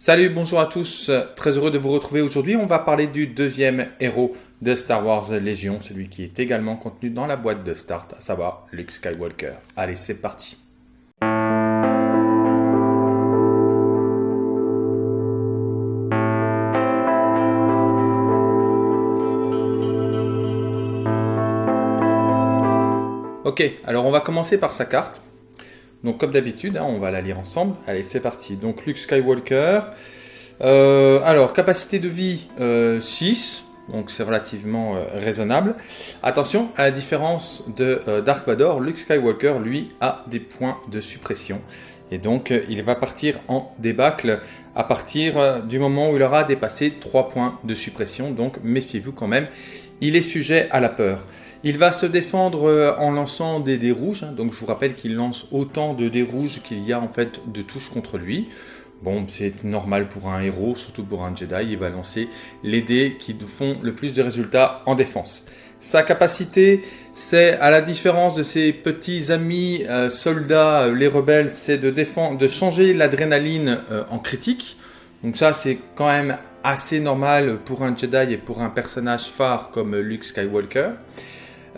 Salut, bonjour à tous, très heureux de vous retrouver aujourd'hui. On va parler du deuxième héros de Star Wars Légion, celui qui est également contenu dans la boîte de start, à savoir Luke Skywalker. Allez, c'est parti. Ok, alors on va commencer par sa carte. Donc comme d'habitude, hein, on va la lire ensemble. Allez, c'est parti. Donc Luke Skywalker. Euh, alors, capacité de vie 6, euh, donc c'est relativement euh, raisonnable. Attention, à la différence de Dark Vador, Luke Skywalker, lui, a des points de suppression. Et donc, il va partir en débâcle à partir du moment où il aura dépassé 3 points de suppression. Donc, méfiez-vous quand même, il est sujet à la peur. Il va se défendre euh, en lançant des dés rouges. Hein. Donc je vous rappelle qu'il lance autant de dés rouges qu'il y a en fait de touches contre lui. Bon, c'est normal pour un héros, surtout pour un Jedi, il va lancer les dés qui font le plus de résultats en défense. Sa capacité, c'est à la différence de ses petits amis euh, soldats, euh, les rebelles, c'est de, de changer l'adrénaline en critique. Donc ça, c'est quand même assez normal pour un Jedi et pour un personnage phare comme Luke Skywalker.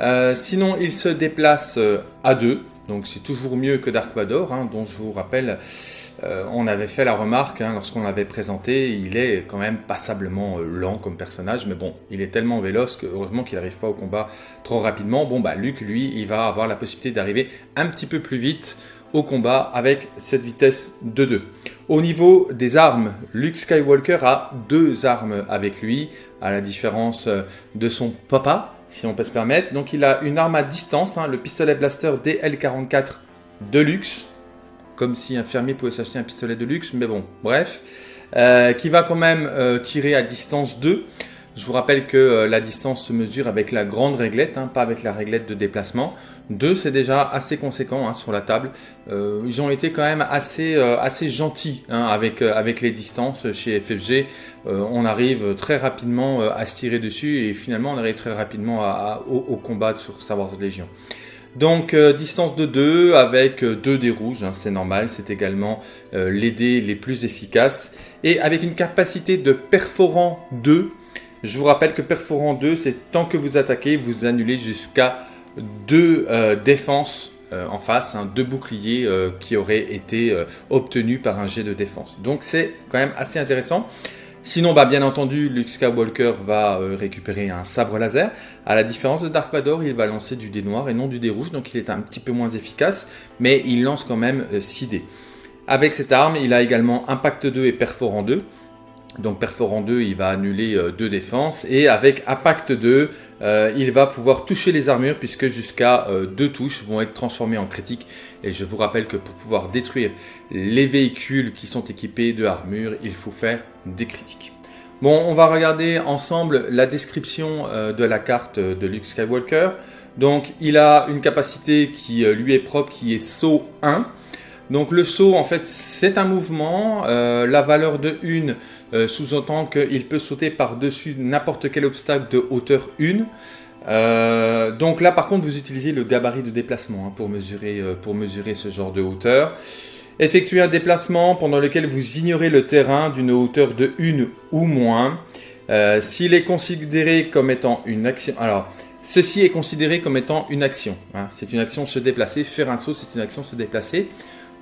Euh, sinon, il se déplace euh, à deux, donc c'est toujours mieux que Dark Vador, hein, dont je vous rappelle, euh, on avait fait la remarque hein, lorsqu'on l'avait présenté, il est quand même passablement lent comme personnage, mais bon, il est tellement véloce que heureusement qu'il n'arrive pas au combat trop rapidement. Bon bah Luke, lui, il va avoir la possibilité d'arriver un petit peu plus vite au combat avec cette vitesse de 2. Au niveau des armes, Luke Skywalker a deux armes avec lui, à la différence de son papa, si on peut se permettre. Donc il a une arme à distance, hein, le pistolet blaster DL44 de luxe, comme si un fermier pouvait s'acheter un pistolet de luxe, mais bon, bref, euh, qui va quand même euh, tirer à distance 2. Je vous rappelle que euh, la distance se mesure avec la grande réglette, hein, pas avec la réglette de déplacement. 2, c'est déjà assez conséquent hein, sur la table. Euh, ils ont été quand même assez, euh, assez gentils hein, avec, avec les distances chez FFG. on arrive très rapidement à se tirer dessus et finalement on arrive très rapidement au, combat sur Star Wars Légion. Donc distance de 2 avec 2 dés rouges, c'est normal, c'est également les dés les plus efficaces. Et avec une capacité de perforant 2, je vous rappelle que perforant 2, c'est tant que vous attaquez, vous annulez jusqu'à deux euh, défenses euh, en face, hein, deux boucliers euh, qui auraient été obtenus par un jet de défense. Donc c'est quand même assez intéressant. Sinon, bah, bien entendu, Luke Skywalker va récupérer un sabre laser. À la différence de Dark Vador, il va lancer du dé noir et non du dé rouge, donc il est un petit peu moins efficace, mais il lance quand même 6 dés. Avec cette arme, il a également Impact 2 et Perforant 2. Donc perforant 2, il va annuler euh, deux défenses. Et avec Impact 2, euh, il va pouvoir toucher les armures puisque jusqu'à euh, deux touches vont être transformées en critiques. Et je vous rappelle que pour pouvoir détruire les véhicules qui sont équipés de armure, il faut faire des critiques. Bon, on va regarder ensemble la description de la carte de Luke Skywalker. Donc il a une capacité qui lui est propre, qui est saut 1. Donc le saut, en fait, c'est un mouvement. Euh, la valeur de 1 euh, sous-entend qu'il peut sauter par-dessus n'importe quel obstacle de hauteur 1. Euh, donc là, par contre, vous utilisez le gabarit de déplacement hein, pour, mesurer, ce genre de hauteur. Effectuez un déplacement pendant lequel vous ignorez le terrain d'une hauteur de 1 ou moins. S'il est considéré comme étant une action... Alors, ceci est considéré comme étant une action. Hein. C'est une action se déplacer. Faire un saut, c'est une action se déplacer.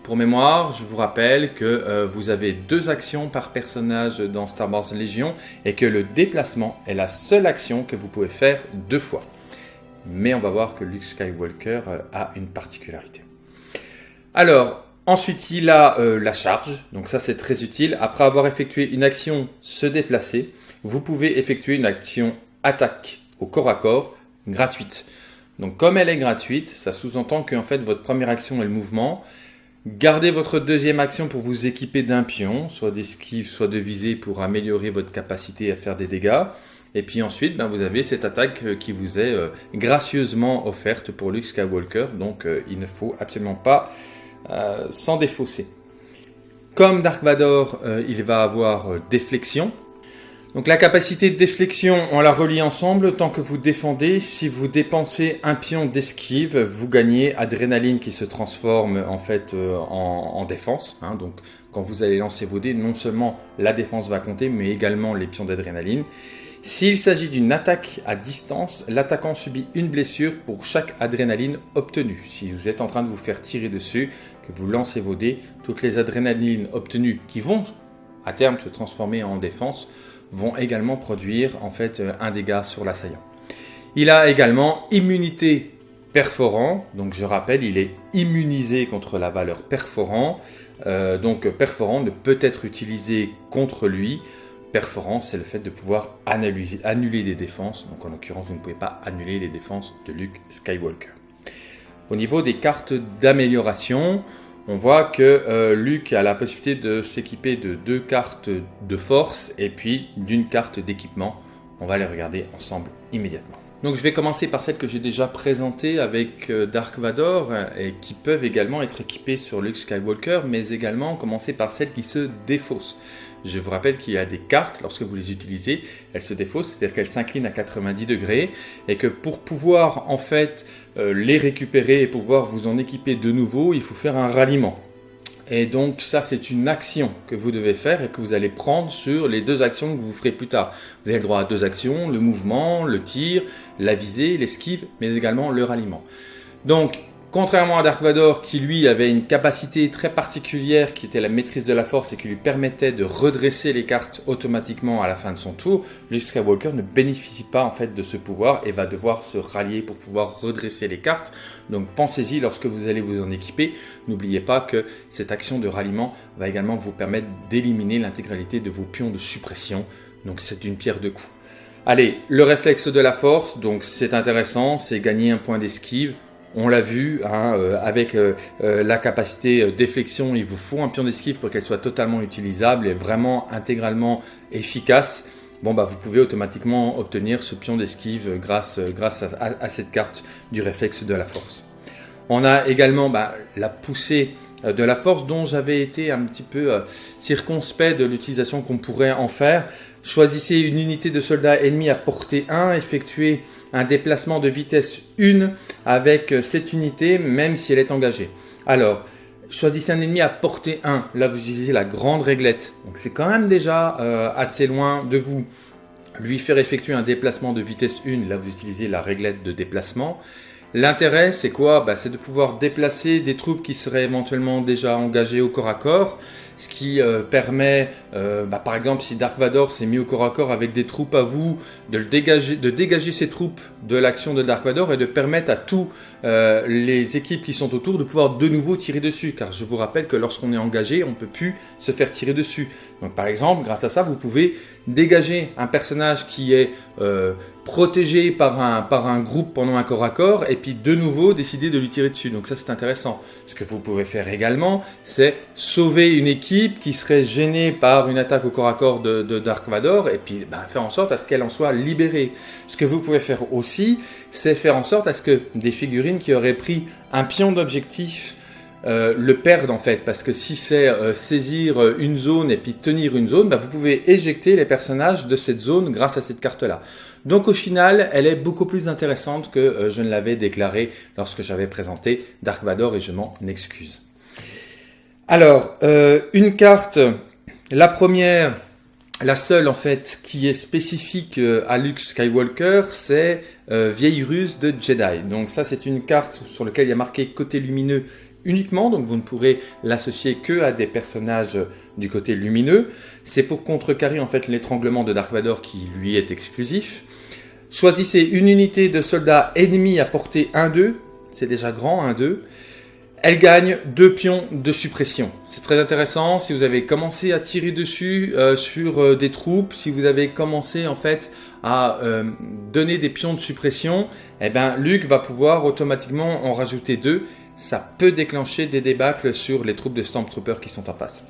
Pour mémoire, je vous rappelle que euh, vous avez deux actions par personnage dans Star Wars Légion et que le déplacement est la seule action que vous pouvez faire deux fois. Mais on va voir que Luke Skywalker euh, a une particularité. Alors, ensuite il a euh, la charge, donc ça c'est très utile. Après avoir effectué une action se déplacer, vous pouvez effectuer une action attaque au corps à corps gratuite. Donc comme elle est gratuite, ça sous-entend qu'en fait votre première action est le mouvement Gardez votre deuxième action pour vous équiper d'un pion, soit d'esquive, soit de visée pour améliorer votre capacité à faire des dégâts. Et puis ensuite, ben, vous avez cette attaque euh, qui vous est euh, gracieusement offerte pour Luke Skywalker, donc euh, il ne faut absolument pas s'en défausser. Comme Dark Vador, il va avoir déflexion, donc la capacité de déflexion, on la relie ensemble tant que vous défendez. Si vous dépensez un pion d'esquive, vous gagnez adrénaline qui se transforme en fait euh, en, défense. Hein. donc quand vous allez lancer vos dés, non seulement la défense va compter, mais également les pions d'adrénaline. S'il s'agit d'une attaque à distance, l'attaquant subit une blessure pour chaque adrénaline obtenue. Si vous êtes en train de vous faire tirer dessus, que vous lancez vos dés, toutes les adrénalines obtenues qui vont à terme se transformer en défense vont également produire en fait euh, un dégât sur l'assaillant. Il a également immunité perforant, donc je rappelle, il est immunisé contre la valeur perforant, euh, donc perforant ne peut être utilisé contre lui perforant, c'est le fait de pouvoir annuler des défenses. Donc en l'occurrence, vous ne pouvez pas annuler les défenses de Luke Skywalker. Au niveau des cartes d'amélioration, on voit que euh, Luke a la possibilité de s'équiper de deux cartes de force et puis d'une carte d'équipement. On va les regarder ensemble immédiatement. Donc je vais commencer par celles que j'ai déjà présentées avec euh, Dark Vador et qui peuvent également être équipées sur Luke Skywalker, mais également commencer par celles qui se défaussent. Je vous rappelle qu'il y a des cartes, lorsque vous les utilisez, elles se défaussent, c'est-à-dire qu'elles s'inclinent à 90 degrés, et que pour pouvoir en fait euh, les récupérer et pouvoir vous en équiper de nouveau, il faut faire un ralliement. Et donc ça, c'est une action que vous devez faire et que vous allez prendre sur les deux actions que vous ferez plus tard. Vous avez le droit à deux actions, le mouvement, le tir, la visée, l'esquive, mais également le ralliement. Donc Contrairement à Dark Vador qui lui avait une capacité très particulière qui était la maîtrise de la force et qui lui permettait de redresser les cartes automatiquement à la fin de son tour, Luke Skywalker ne bénéficie pas en fait de ce pouvoir et va devoir se rallier pour pouvoir redresser les cartes. Donc pensez-y lorsque vous allez vous en équiper, n'oubliez pas que cette action de ralliement va également vous permettre d'éliminer l'intégralité de vos pions de suppression. Donc c'est une pierre de coups. Allez, le réflexe de la force, donc c'est intéressant, c'est gagner un point d'esquive. On l'a vu, hein, euh, avec euh, euh, la capacité déflexion, il vous faut un pion d'esquive pour qu'elle soit totalement utilisable et vraiment intégralement efficace. Bon, bah, vous pouvez automatiquement obtenir ce pion d'esquive grâce, grâce à, cette carte du réflexe de la force. On a également bah, la poussée de la force dont j'avais été un petit peu circonspect de l'utilisation qu'on pourrait en faire. Choisissez une unité de soldats ennemis à portée 1, effectuez un déplacement de vitesse 1 avec euh, cette unité, même si elle est engagée. Alors, choisissez un ennemi à portée 1, là vous utilisez la grande réglette, donc c'est quand même déjà euh, assez loin de vous. Lui faire effectuer un déplacement de vitesse 1, là vous utilisez la réglette de déplacement. L'intérêt, c'est quoi? Bah, C'est de pouvoir déplacer des troupes qui seraient éventuellement déjà engagées au corps à corps, ce qui euh, permet, euh, bah, par exemple, si Dark Vador s'est mis au corps à corps avec des troupes à vous, de, le dégager, de dégager ces troupes de l'action de Dark Vador et de permettre à tous euh, les équipes qui sont autour de pouvoir de nouveau tirer dessus. Car je vous rappelle que lorsqu'on est engagé, on ne peut plus se faire tirer dessus. Donc par exemple, grâce à ça, vous pouvez dégager un personnage qui est protégé par un, par un groupe pendant un corps à corps et puis de nouveau décider de lui tirer dessus. Donc ça c'est intéressant. Ce que vous pouvez faire également, c'est sauver une équipe qui serait gênée par une attaque au corps à corps de, Dark Vador et puis ben, faire en sorte à ce qu'elle en soit libérée. Ce que vous pouvez faire aussi, c'est faire en sorte à ce que des figurines qui auraient pris un pion d'objectif euh, le perdent en fait, parce que si c'est euh, saisir euh, une zone et puis tenir une zone, ben, vous pouvez éjecter les personnages de cette zone grâce à cette carte-là. Donc au final, elle est beaucoup plus intéressante que je ne l'avais déclaré lorsque j'avais présenté Dark Vador et je m'en excuse. Alors, une carte, la première, la seule en fait qui est spécifique à Luke Skywalker, c'est Vieille ruse de Jedi. Donc ça c'est une carte sur laquelle il y a marqué côté lumineux uniquement, donc vous ne pourrez l'associer que à des personnages du côté lumineux. C'est pour contrecarrer en fait l'étranglement de Dark Vador qui lui est exclusif. Choisissez une unité de soldats ennemis à portée 1-2, c'est déjà grand 1-2. Elle gagne deux pions de suppression. C'est très intéressant. Si vous avez commencé à tirer dessus euh, sur euh, des troupes, si vous avez commencé en fait à euh, donner des pions de suppression, eh ben Luc va pouvoir automatiquement en rajouter deux. Ça peut déclencher des débâcles sur les troupes de Stormtroopers qui sont en face.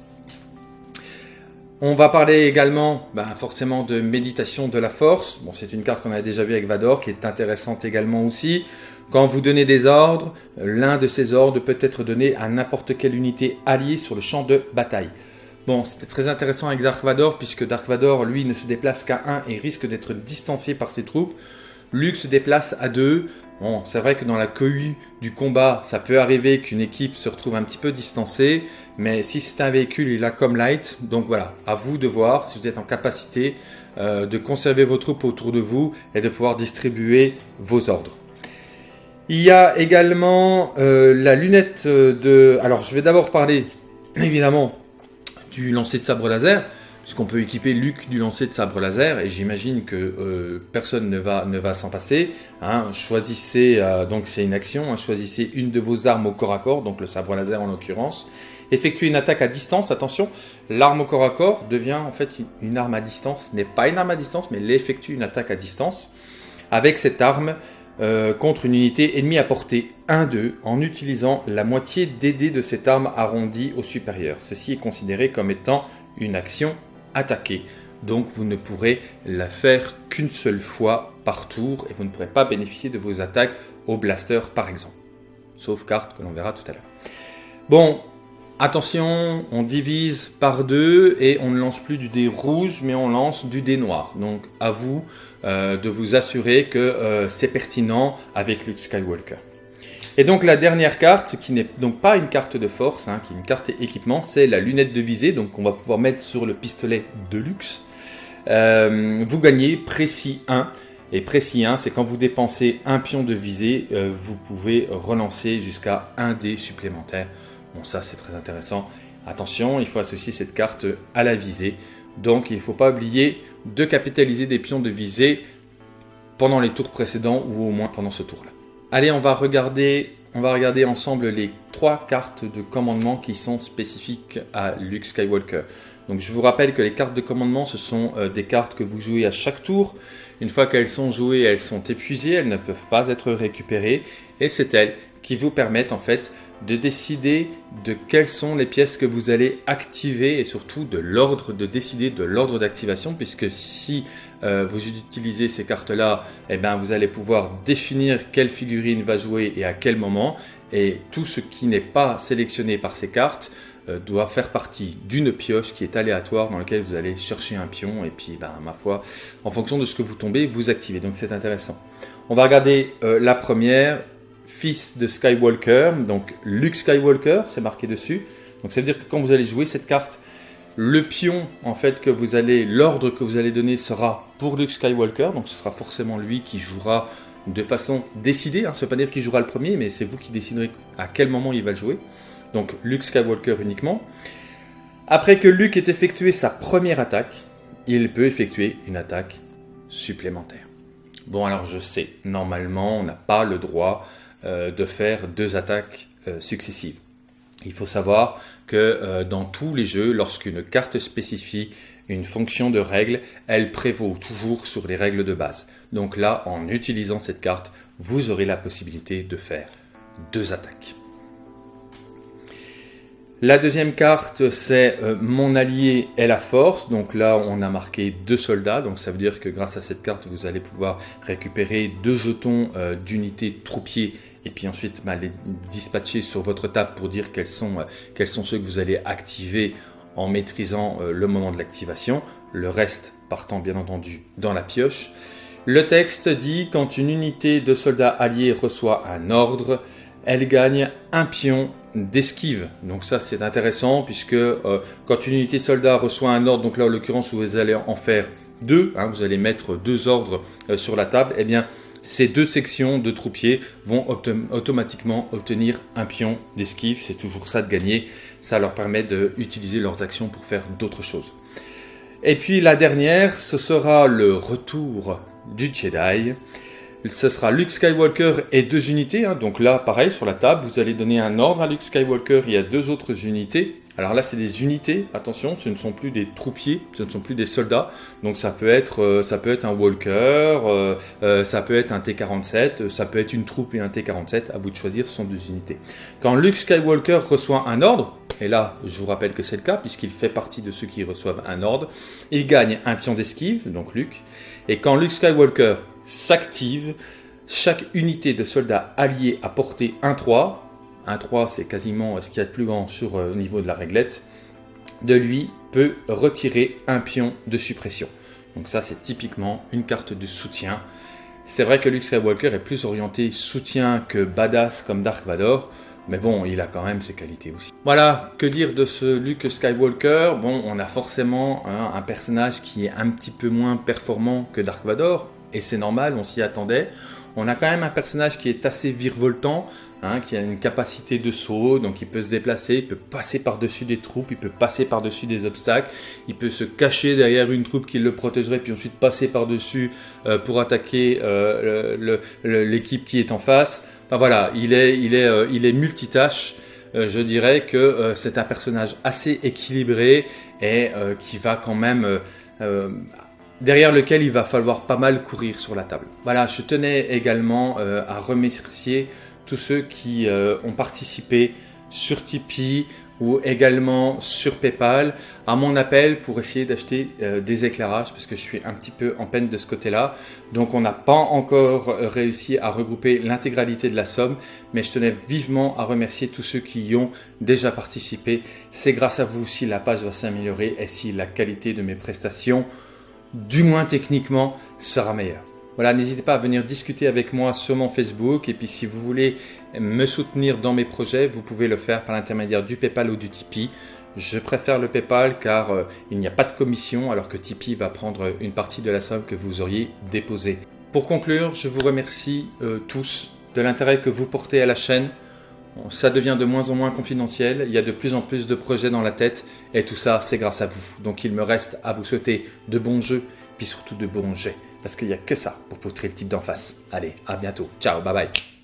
On va parler également ben, forcément de méditation de la force. Bon, c'est une carte qu'on a déjà vue avec Vador qui est intéressante également aussi. Quand vous donnez des ordres, l'un de ces ordres peut être donné à n'importe quelle unité alliée sur le champ de bataille. Bon, c'était très intéressant avec Dark Vador, puisque Dark Vador, lui, ne se déplace qu'à 1 et risque d'être distancié par ses troupes. Luke se déplace à deux. Bon, c'est vrai que dans la cohue du combat, ça peut arriver qu'une équipe se retrouve un petit peu distancée, mais si c'est un véhicule, il a comme light. Donc voilà, à vous de voir si vous êtes en capacité euh, de conserver vos troupes autour de vous et de pouvoir distribuer vos ordres. Il y a également euh, la lunette de... Alors je vais d'abord parler évidemment du lancer de sabre laser, puisqu'on peut équiper Luc du lancer de sabre laser, et j'imagine que euh, personne ne va, ne va s'en passer. Hein. Choisissez, euh, donc c'est une action, hein. choisissez une de vos armes au corps à corps, donc le sabre laser en l'occurrence. Effectuez une attaque à distance, attention, l'arme au corps à corps devient en fait une, arme à distance, n'est pas une arme à distance, mais elle effectue une attaque à distance. Avec cette arme, euh, contre une unité ennemie à portée 1-2 en utilisant la moitié des dés de cette arme arrondie au supérieur. Ceci est considéré comme étant une action Donc vous ne pourrez la faire qu'une seule fois par tour et vous ne pourrez pas bénéficier de vos attaques au blaster par exemple. Sauf carte que l'on verra tout à l'heure. Bon, attention, on divise par deux et on ne lance plus du dé rouge mais on lance du dé noir. Donc à vous euh, de vous assurer que euh, c'est pertinent avec Luke Skywalker. Et donc la dernière carte, qui n'est donc pas une carte de force, hein, qui est une carte équipement, c'est la lunette de visée, donc on va pouvoir mettre sur le pistolet de luxe. Euh, vous gagnez précis 1, et précis 1, c'est quand vous dépensez un pion de visée, vous pouvez relancer jusqu'à un dé supplémentaire. Bon ça c'est très intéressant. Attention, il faut associer cette carte à la visée. Donc il ne faut pas oublier de capitaliser des pions de visée pendant les tours précédents ou au moins pendant ce tour-là. Allez, on va regarder on va regarder ensemble les trois cartes de commandement qui sont spécifiques à Luke Skywalker. Donc je vous rappelle que les cartes de commandement, ce sont euh, des cartes que vous jouez à chaque tour. Une fois qu'elles sont jouées, elles sont épuisées, elles ne peuvent pas être récupérées. Et c'est elles qui vous permettent en fait de décider de quelles sont les pièces que vous allez activer et surtout de l'ordre, de décider de l'ordre d'activation puisque si euh, vous utilisez ces cartes-là, eh ben, vous allez pouvoir définir quelle figurine va jouer et à quel moment. Et tout ce qui n'est pas sélectionné par ces cartes euh, doit faire partie d'une pioche qui est aléatoire dans laquelle vous allez chercher un pion et puis ben, ma foi en fonction de ce que vous tombez vous activez. Donc c'est intéressant. On va regarder euh, la première fils de Skywalker, donc Luke Skywalker, c'est marqué dessus. Donc ça veut dire que quand vous allez jouer cette carte, le pion en fait que vous allez, l'ordre que vous allez donner sera pour Luke Skywalker, donc ce sera forcément lui qui jouera de façon décidée. Hein. Ça ne veut pas dire qu'il jouera le premier, mais c'est vous qui déciderez à quel moment il va le jouer. Donc Luke Skywalker uniquement. Après que Luke ait effectué sa première attaque, il peut effectuer une attaque supplémentaire. Bon alors je sais, normalement on n'a pas le droit de faire deux attaques euh, successives. Il faut savoir que euh, dans tous les jeux, lorsqu'une carte spécifie une fonction de règle, elle prévaut toujours sur les règles de base. Donc là, en utilisant cette carte, vous aurez la possibilité de faire deux attaques. La deuxième carte, c'est euh, mon allié est la force. Donc là, on a marqué deux soldats. Donc ça veut dire que grâce à cette carte, vous allez pouvoir récupérer deux jetons euh, d'unité troupier et puis ensuite bah, les dispatcher sur votre table pour dire quels sont, euh, quels sont ceux que vous allez activer en maîtrisant le moment de l'activation. Le reste partant bien entendu dans la pioche. Le texte dit quand une unité de soldats alliés reçoit un ordre, elle gagne un pion d'esquive. Donc ça c'est intéressant puisque euh, quand une unité soldat reçoit un ordre, donc là en l'occurrence vous allez en faire deux, hein, vous allez mettre deux ordres euh, sur la table, eh bien ces deux sections de troupiers vont automatiquement obtenir un pion d'esquive, c'est toujours ça de gagner, ça leur permet d'utiliser leurs actions pour faire d'autres choses. Et puis la dernière, ce sera le retour du Jedi ce sera Luke Skywalker et deux unités. Hein. Donc là, pareil, sur la table, vous allez donner un ordre à Luke Skywalker. Il y a deux autres unités. Alors là, c'est des unités. Attention, ce ne sont plus des troupiers, ce ne sont plus des soldats. Donc ça peut être, euh, ça peut être un Walker, euh, euh, ça peut être un T-47, ça peut être une troupe et un T-47. À vous de choisir, ce sont deux unités. Quand Luke Skywalker reçoit un ordre, et là, je vous rappelle que c'est le cas, puisqu'il fait partie de ceux qui reçoivent un ordre, il gagne un pion d'esquive, donc Luke. Et quand Luke Skywalker s'active, chaque unité de soldats alliés à portée 1-3, 1-3 c'est quasiment ce qu'il y a de plus grand sur le euh, niveau de la réglette, de lui peut retirer un pion de suppression. Donc ça c'est typiquement une carte de soutien. C'est vrai que Luke Skywalker est plus orienté soutien que badass comme Dark Vador, mais bon, il a quand même ses qualités aussi. Voilà, que dire de ce Luke Skywalker? Bon, on a forcément hein, un personnage qui est un petit peu moins performant que Dark Vador, et c'est normal, on s'y attendait. On a quand même un personnage qui est assez virevoltant, hein, qui a une capacité de saut, donc il peut se déplacer, il peut passer par-dessus des troupes, il peut passer par-dessus des obstacles, il peut se cacher derrière une troupe qui le protégerait, puis ensuite passer par-dessus euh, pour attaquer euh, l'équipe qui est en face. Enfin voilà, il est, il est, euh, il est multitâche. je dirais que c'est un personnage assez équilibré et qui va quand même derrière lequel il va falloir pas mal courir sur la table. Voilà, je tenais également euh, à remercier tous ceux qui euh, ont participé sur Tipeee ou également sur PayPal à mon appel pour essayer d'acheter euh, des éclairages parce que je suis un petit peu en peine de ce côté-là. Donc on n'a pas encore réussi à regrouper l'intégralité de la somme, mais je tenais vivement à remercier tous ceux qui y ont déjà participé. C'est grâce à vous si la page va s'améliorer et si la qualité de mes prestations du moins techniquement, sera meilleur. Voilà, n'hésitez pas à venir discuter avec moi sur mon Facebook. Et puis si vous voulez me soutenir dans mes projets, vous pouvez le faire par l'intermédiaire du PayPal ou du Tipeee. Je préfère le PayPal car euh, il n'y a pas de commission alors que Tipeee va prendre une partie de la somme que vous auriez déposée. Pour conclure, je vous remercie euh, tous de l'intérêt que vous portez à la chaîne ça devient de moins en moins confidentiel, il y a de plus en plus de projets dans la tête, et tout ça, c'est grâce à vous. Donc il me reste à vous souhaiter de bons jeux, puis surtout de bons jets, parce qu'il n'y a que ça pour poutrer le type d'en face. Allez, à bientôt, ciao, bye bye